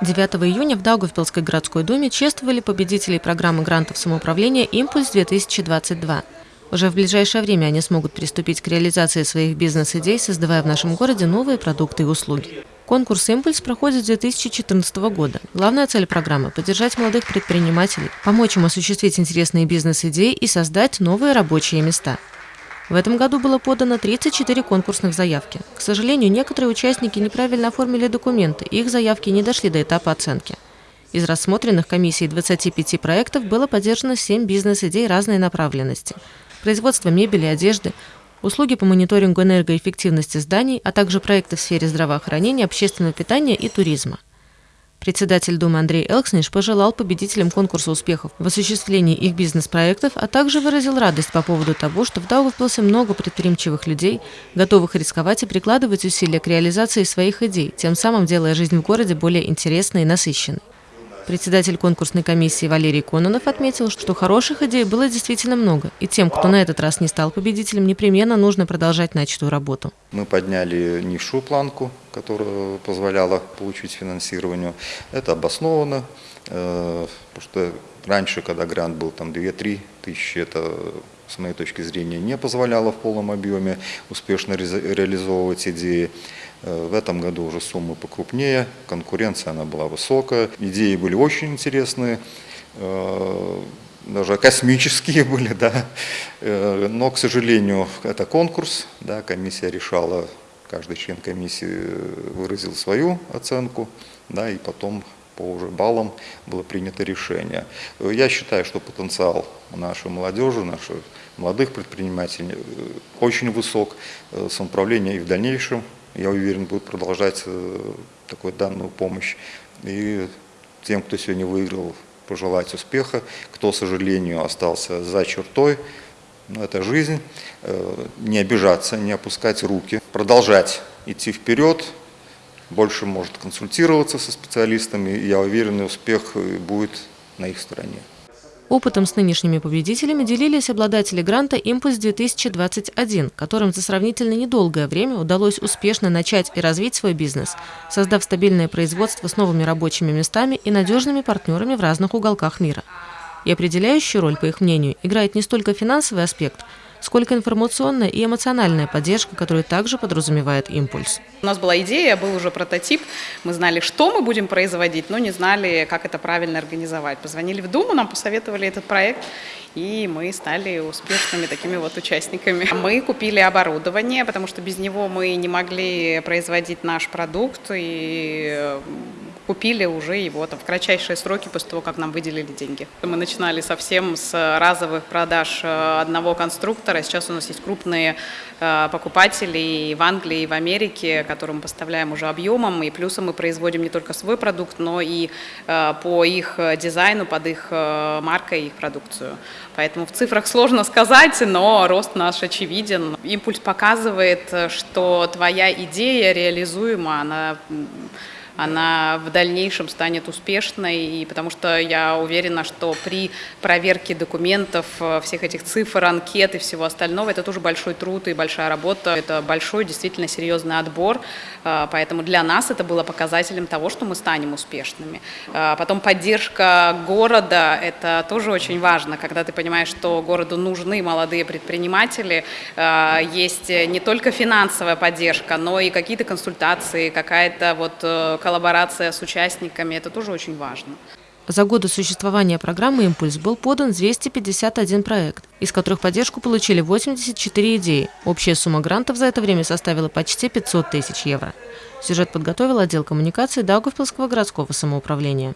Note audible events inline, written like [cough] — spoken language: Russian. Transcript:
9 июня в Даугавпилской городской думе чествовали победителей программы грантов самоуправления «Импульс-2022». Уже в ближайшее время они смогут приступить к реализации своих бизнес-идей, создавая в нашем городе новые продукты и услуги. Конкурс «Импульс» проходит с 2014 года. Главная цель программы – поддержать молодых предпринимателей, помочь им осуществить интересные бизнес-идеи и создать новые рабочие места – в этом году было подано 34 конкурсных заявки. К сожалению, некоторые участники неправильно оформили документы, и их заявки не дошли до этапа оценки. Из рассмотренных комиссией 25 проектов было поддержано 7 бизнес-идей разной направленности. Производство мебели, одежды, услуги по мониторингу энергоэффективности зданий, а также проекты в сфере здравоохранения, общественного питания и туризма. Председатель Думы Андрей Элксниш пожелал победителям конкурса успехов в осуществлении их бизнес-проектов, а также выразил радость по поводу того, что в Даугавпилсе много предприимчивых людей, готовых рисковать и прикладывать усилия к реализации своих идей, тем самым делая жизнь в городе более интересной и насыщенной. Председатель конкурсной комиссии Валерий Кононов отметил, что хороших идей было действительно много, и тем, кто на этот раз не стал победителем, непременно нужно продолжать начатую работу. Мы подняли низшую планку, которая позволяла получить финансирование. Это обосновано, э, потому что раньше, когда грант был там 2-3 тысячи, это с моей точки зрения не позволяло в полном объеме успешно реализовывать идеи. Э, в этом году уже суммы покрупнее, конкуренция она была высокая, идеи были очень интересные, э, даже космические [laughs] были, да. Э, но, к сожалению, это конкурс, да, комиссия решала, каждый член комиссии выразил свою оценку, да, и потом по уже баллам было принято решение. Я считаю, что потенциал нашей молодежи, наших молодых предпринимателей очень высок, самоуправление и в дальнейшем я уверен, будут продолжать э, такую данную помощь. И тем, кто сегодня выиграл, пожелать успеха, кто, к сожалению, остался за чертой, но это жизнь, э, не обижаться, не опускать руки, продолжать идти вперед, больше может консультироваться со специалистами, и я уверен, успех будет на их стороне. Опытом с нынешними победителями делились обладатели гранта «Импульс-2021», которым за сравнительно недолгое время удалось успешно начать и развить свой бизнес, создав стабильное производство с новыми рабочими местами и надежными партнерами в разных уголках мира. И определяющую роль, по их мнению, играет не столько финансовый аспект – сколько информационная и эмоциональная поддержка, которую также подразумевает импульс. У нас была идея, был уже прототип, мы знали, что мы будем производить, но не знали, как это правильно организовать. Позвонили в Думу, нам посоветовали этот проект, и мы стали успешными такими вот участниками. Мы купили оборудование, потому что без него мы не могли производить наш продукт, и купили уже его там, в кратчайшие сроки после того, как нам выделили деньги. Мы начинали совсем с разовых продаж э, одного конструктора. Сейчас у нас есть крупные э, покупатели и в Англии, и в Америке, которым мы поставляем уже объемом. И плюсом мы производим не только свой продукт, но и э, по их дизайну, под их маркой, их продукцию. Поэтому в цифрах сложно сказать, но рост наш очевиден. Импульс показывает, что твоя идея реализуема, она она в дальнейшем станет успешной, и потому что я уверена, что при проверке документов, э, всех этих цифр, анкет и всего остального, это тоже большой труд и большая работа, это большой, действительно серьезный отбор, э, поэтому для нас это было показателем того, что мы станем успешными. Э, потом поддержка города, это тоже очень важно, когда ты понимаешь, что городу нужны молодые предприниматели, есть не только финансовая поддержка, но и какие-то консультации, какая-то вот коллаборация с участниками, это тоже очень важно. За годы существования программы «Импульс» был подан 251 проект, из которых поддержку получили 84 идеи. Общая сумма грантов за это время составила почти 500 тысяч евро. Сюжет подготовил отдел коммуникации Даугавпилского городского самоуправления.